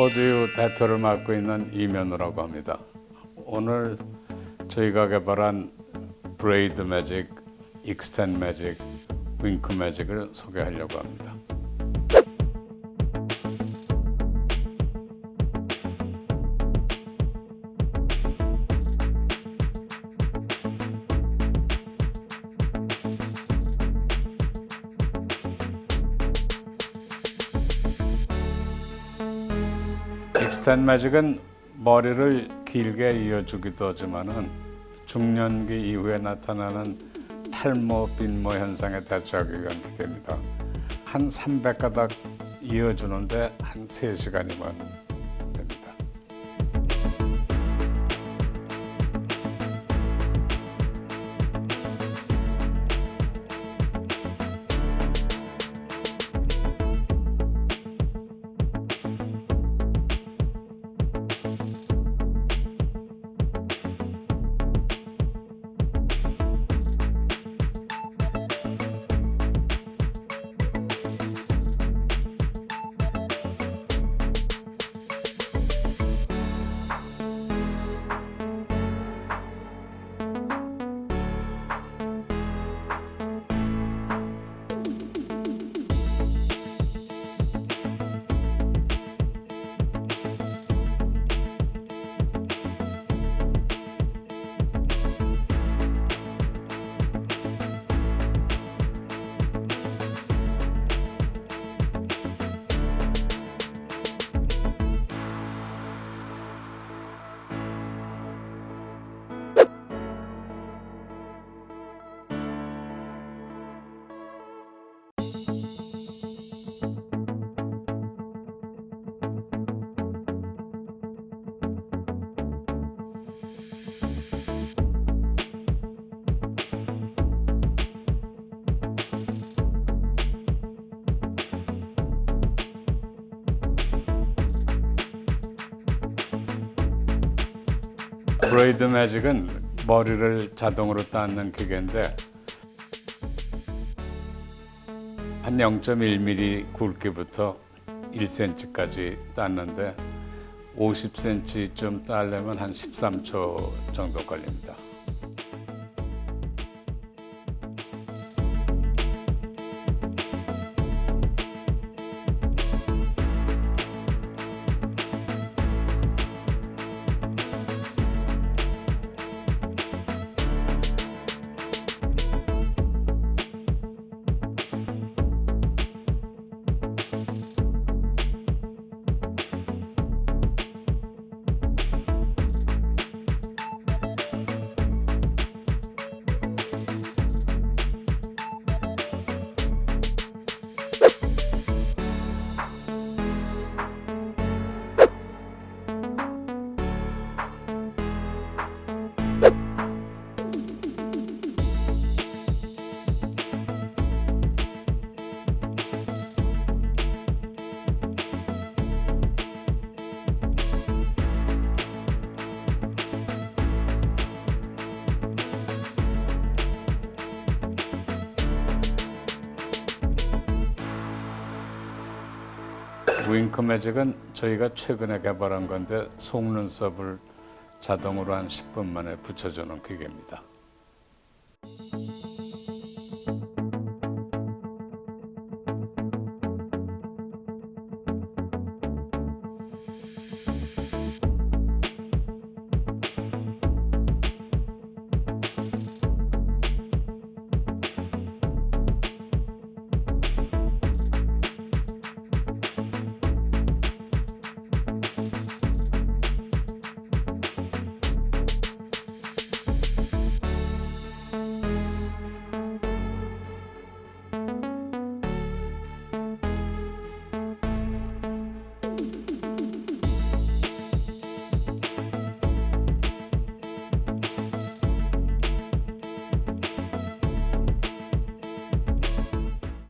코드유 대표를 맡고 있는 이면우라고 합니다. 오늘 저희가 개발한 브레이드 매직, 익스텐 매직, 윙크 매직을 소개하려고 합니다. 익스텐 매직은 머리를 길게 이어주기도 하지만은 중년기 이후에 나타나는 탈모, 빈모 현상에 대처하기 위한 기계입니다. 한 300가닥 이어주는데 한 3시간이면 브레이드 매직은 머리를 자동으로 닦는 기계인데 한 0.1mm 굵기부터 1cm까지 땄는데 50cm쯤 따려면 한 13초 정도 걸립니다. 윙크 매직은 저희가 최근에 개발한 건데 속눈썹을 자동으로 한 10분 만에 붙여주는 기계입니다.